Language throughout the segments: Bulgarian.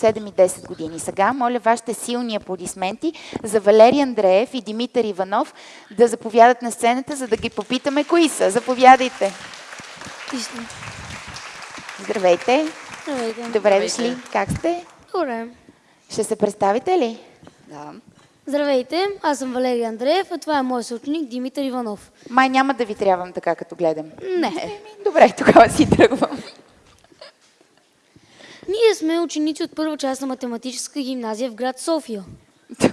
7 и 10 години. Сега моля вашите силни аплодисменти за Валерий Андреев и Димитър Иванов да заповядат на сцената, за да ги попитаме кои са. Заповядайте. Здравейте. Здравейте. Добре дошли. Как сте? Добре. Ще се представите ли? Да. Здравейте, аз съм Валерий Андреев, а това е моят съученик Димитър Иванов. Май няма да ви трябвам така, като гледам. Не. Добре, тогава си тръгвам. Ние сме ученици от първа част на математическа гимназия в град София.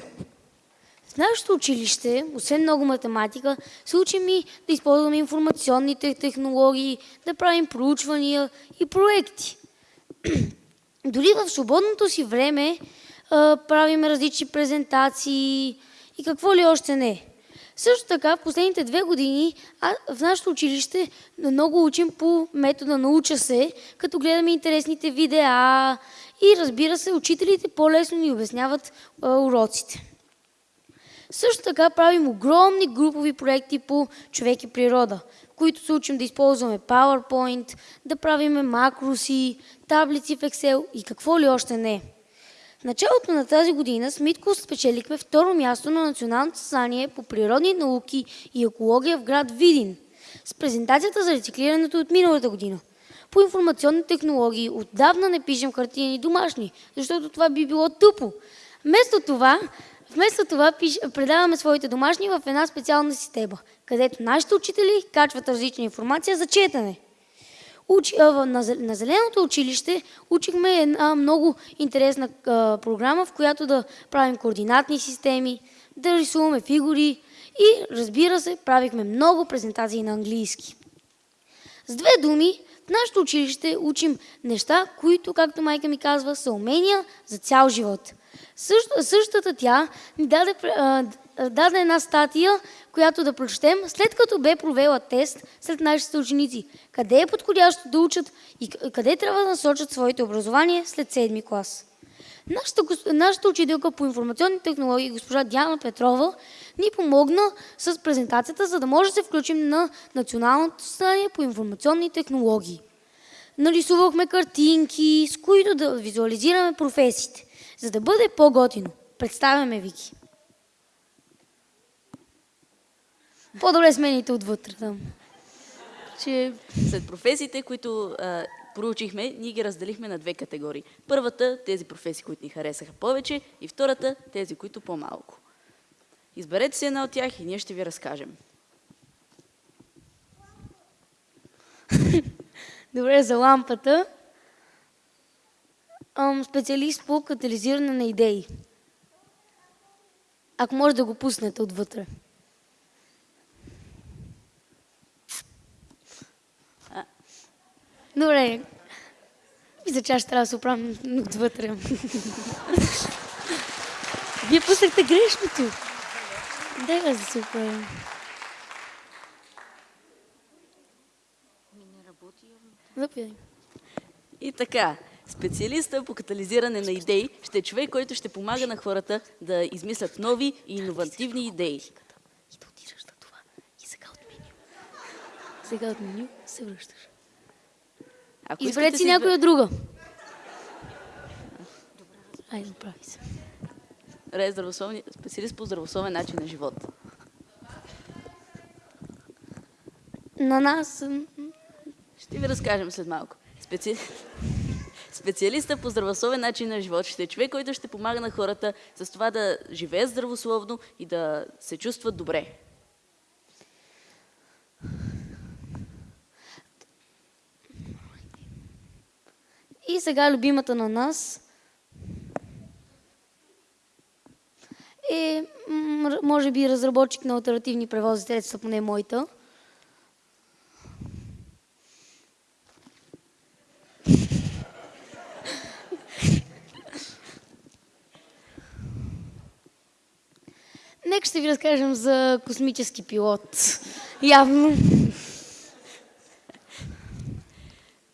В нашето училище, освен много математика, се учим и да използваме информационните технологии, да правим проучвания и проекти. Дори в свободното си време правим различни презентации и какво ли още не. Също така, в последните две години а, в нашето училище много учим по метода Науча се, като гледаме интересните видеа и разбира се, учителите по-лесно ни обясняват а, уроците. Също така правим огромни групови проекти по човек и природа, които се учим да използваме PowerPoint, да правиме макроси, таблици в Excel и какво ли още не. Началото на тази година с Митко спечелихме второ място на Националното съзнание по природни науки и екология в град Видин с презентацията за рециклирането от миналата година. По информационни технологии отдавна не пишем хартияни домашни, защото това би било тъпо. Вместо това, вместо това пиш, предаваме своите домашни в една специална система, където нашите учители качват различна информация за четене. Учи, на, зе- на Зеленото училище учихме една много интересна програма, в която да правим координатни системи, да рисуваме фигури и, разбира се, правихме много презентации на английски. С две думи, в нашето училище учим неща, които, както майка ми казва, са умения за цял живот. Същата тя ни даде, даде една статия, която да прочетем, след като бе провела тест сред нашите ученици. Къде е подходящо да учат и къде трябва да насочат своите образование след седми клас. Нашата, нашата учителка по информационни технологии, госпожа Диана Петрова, ни помогна с презентацията, за да може да се включим на Националното състояние по информационни технологии. Нарисувахме картинки, с които да визуализираме професиите, за да бъде по-готино. Представяме ви ги. По-добре смените отвътре там. Че... След професиите, които а, проучихме, ние ги разделихме на две категории. Първата, тези професии, които ни харесаха повече, и втората, тези, които по-малко. Изберете си една от тях и ние ще ви разкажем. Добре, за лампата. Ам, специалист по катализиране на идеи. Ако може да го пуснете отвътре. Добре. Мисля, че аз ще трябва да се оправим отвътре. Вие пуснахте грешното. Дай аз да се оправим. Заповядай. И така, специалиста по катализиране на идеи ще е човек, който ще помага на хората да измислят нови и иновативни идеи. И да отираш на това. И сега от меню. Сега от меню се връщаш. Ако Изберете си някоя избе- друга. Айде, прави се. Ре, здравословни... специалист по здравословен начин на живот. На нас... Ще ви разкажем след малко. Специ... Специалиста по здравословен начин на живот ще е човек, който ще помага на хората с това да живеят здравословно и да се чувстват добре. И сега любимата на нас е, може би, разработчик на альтернативни превозни средства, поне моята. Нека ще ви разкажем за космически пилот. Явно.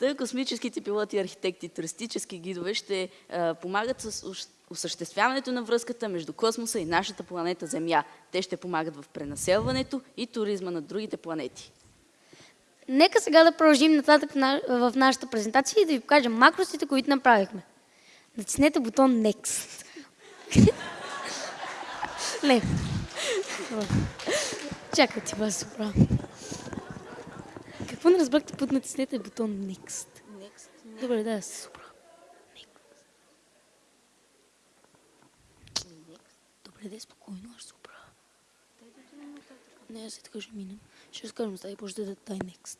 Та космическите пилоти, архитекти, туристически гидове ще а, помагат с ос- осъществяването на връзката между космоса и нашата планета Земя. Те ще помагат в пренаселването и туризма на другите планети. Нека сега да продължим нататък на- в нашата презентация и да ви покажем макросите, които направихме. Натиснете бутон Next. Не. Чакай ти, вас супра. Какво не разбрахте път натиснете бутон Next? Добре, да, супра. Добре, да е спокойно, аз супра. Не, аз така ще минем. Ще разкажем стаи, може да дай Next.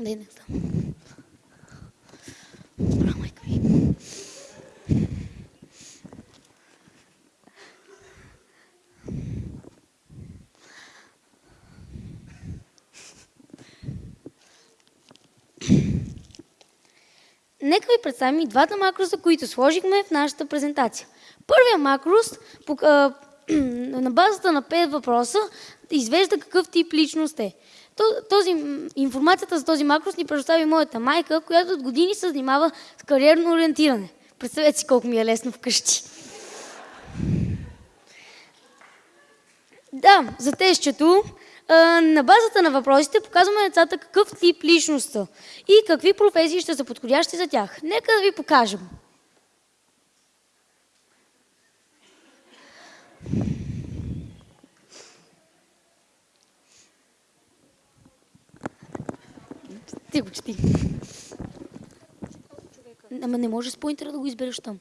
Дай Next. Добра, Нека ви представим и двата макроса, които сложихме в нашата презентация. Първият макрос на базата на 5 въпроса извежда какъв тип личност е. То- Този, информацията за този макрос ни предостави моята майка, която от години се занимава с кариерно ориентиране. Представете си колко ми е лесно вкъщи. Да, за тестчето а, на базата на въпросите показваме децата какъв тип личност са и какви професии ще са подходящи за тях. Нека да ви покажем. Ти го чети. Ама не можеш с поинтера да го избереш там.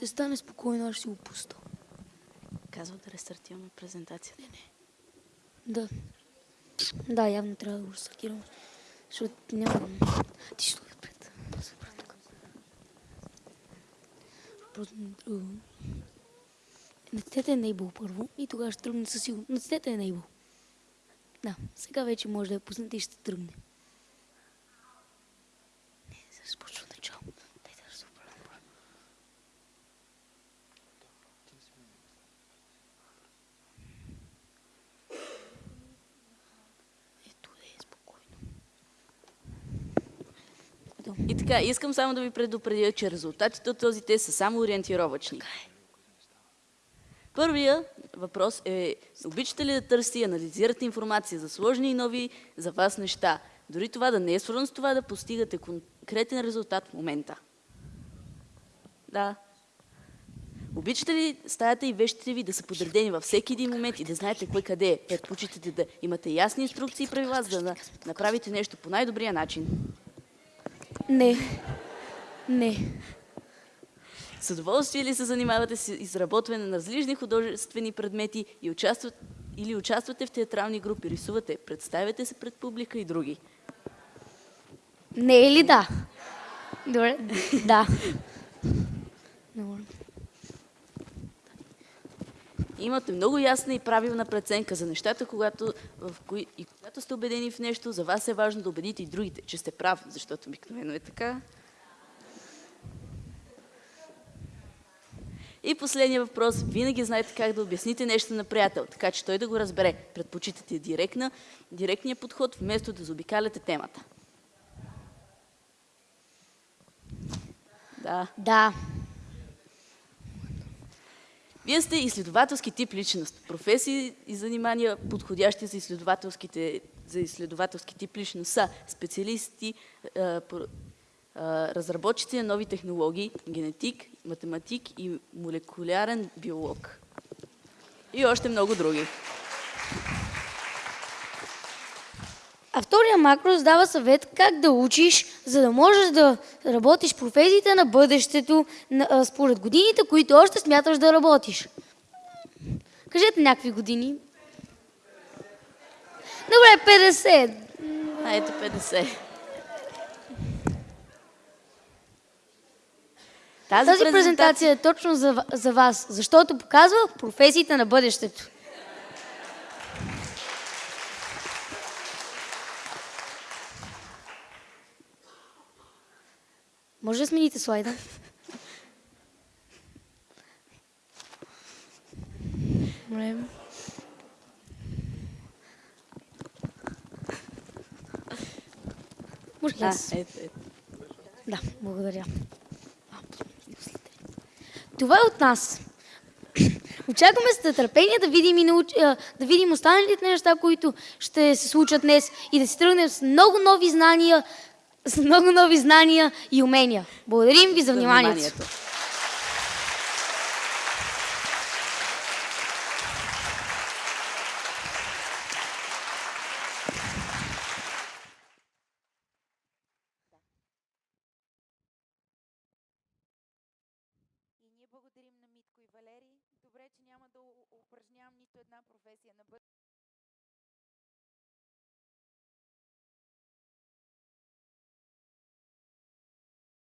Ще стане спокойно, аз ще си го пуста. Казва да рестартираме презентацията. Да. Да, явно трябва да го рестартирам. Защото няма... Ти ще стои се тук. Просто не. Натиснете Enable първо и тогава ще тръгне със сигурност. Натиснете Enable. Да, сега вече може да я пуснете и ще тръгне. Не, сега ще почва от начало. Дайте да се оправям първо. Ето е, спокойно. Ето. И така, искам само да ви предупредя, че резултатите от този тест са само ориентировачни. Първия въпрос е, обичате ли да търсите и анализирате информация за сложни и нови за вас неща? Дори това да не е свързано с това да постигате конкретен резултат в момента. Да. Обичате ли стаята и вещите ви да са подредени във всеки един момент и да знаете кой къде е? Предпочитате да имате ясни инструкции и правила, за да направите нещо по най-добрия начин. Не. Не. С удоволствие ли се занимавате с изработване на различни художествени предмети и участват, или участвате в театрални групи, рисувате, представяте се пред публика и други? Не е ли да? Добре. Да. Добре. Имате много ясна и правилна преценка за нещата, когато, в кои, и когато сте убедени в нещо, за вас е важно да убедите и другите, че сте прав, защото обикновено е така. И последния въпрос. Винаги знаете как да обясните нещо на приятел, така че той да го разбере. Предпочитате директна, директния подход, вместо да заобикаляте темата. Да. Да. Вие сте изследователски тип личност. Професии и занимания, подходящи за, изследователските, за изследователски тип личност са специалисти, по- а, разработчици на нови технологии, генетик, математик и молекулярен биолог. И още много други. А втория макрос дава съвет как да учиш, за да можеш да работиш професиите на бъдещето според годините, които още смяташ да работиш. Кажете някакви години. Добре, 50. А ето 50. Тази презентация е точно за, за вас, защото показва професиите на бъдещето. Може да смените слайда? Добре. Може ли А, аз? ето, ето. Да, благодаря. Това е от нас. Очакваме с нетърпение да видим, и науч... да видим останалите неща, които ще се случат днес и да си тръгнем с много нови знания, с много нови знания и умения. Благодарим ви за вниманието. И ние благодарим на Митко и Валери. Добре, че няма да упражнявам нито една професия на.